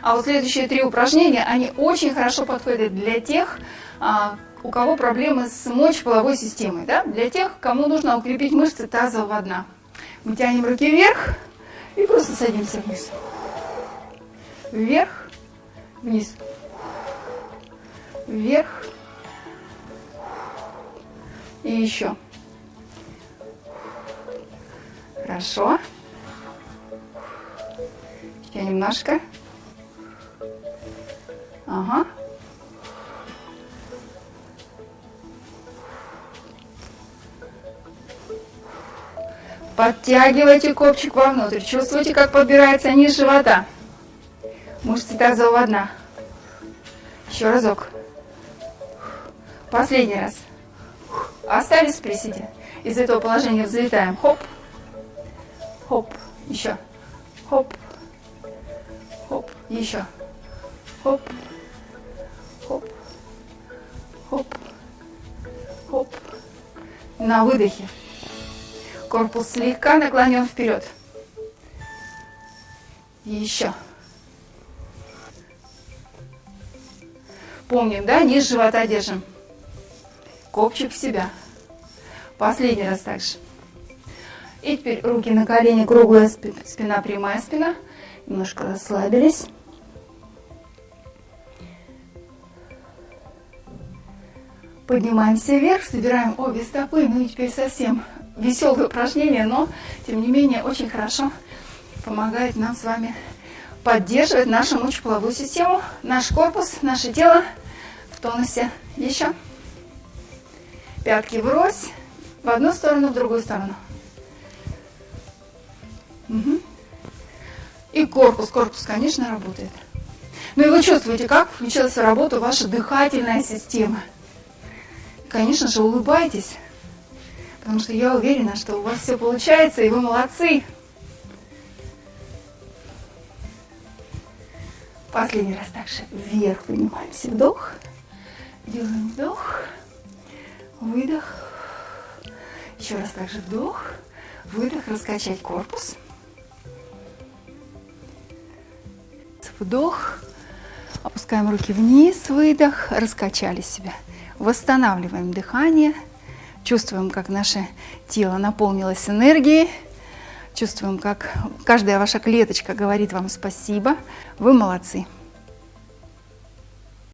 А вот следующие три упражнения, они очень хорошо подходят для тех, а, у кого проблемы с мочеполовой системой, да? для тех, кому нужно укрепить мышцы тазового дна. Мы тянем руки вверх и просто садимся вниз. Вверх, вниз. Вверх. И еще. Хорошо. Еще немножко. Ага. Подтягивайте копчик вовнутрь. Чувствуете, как подбирается низ живота. Мышцы тазового дна. Еще разок. Последний раз. Остались в приседе. Из этого положения взлетаем. Хоп. Хоп. Еще. Хоп. Хоп. Еще. Хоп. Хоп. На выдохе. Корпус слегка наклонен вперед. Еще. Помним, да, низ живота держим. Копчик в себя. Последний раз также. И теперь руки на колени, круглая спина, прямая спина. Немножко расслабились. Поднимаемся вверх, собираем обе стопы. Ну и теперь совсем веселое упражнение, но тем не менее очень хорошо помогает нам с вами поддерживать нашу мочеполовую систему, наш корпус, наше тело в тонусе. Еще. Пятки врозь. В одну сторону, в другую сторону. Угу. И корпус. Корпус, конечно, работает. Ну и вы чувствуете, как включилась в работу ваша дыхательная система. Конечно же, улыбайтесь. Потому что я уверена, что у вас все получается, и вы молодцы. Последний раз также вверх поднимаемся. Вдох. Делаем вдох. Выдох. Еще раз также вдох. Выдох. Раскачать корпус. Вдох. Опускаем руки вниз. Выдох. Раскачали себя. Восстанавливаем дыхание. Чувствуем, как наше тело наполнилось энергией. Чувствуем, как каждая ваша клеточка говорит вам спасибо. Вы молодцы.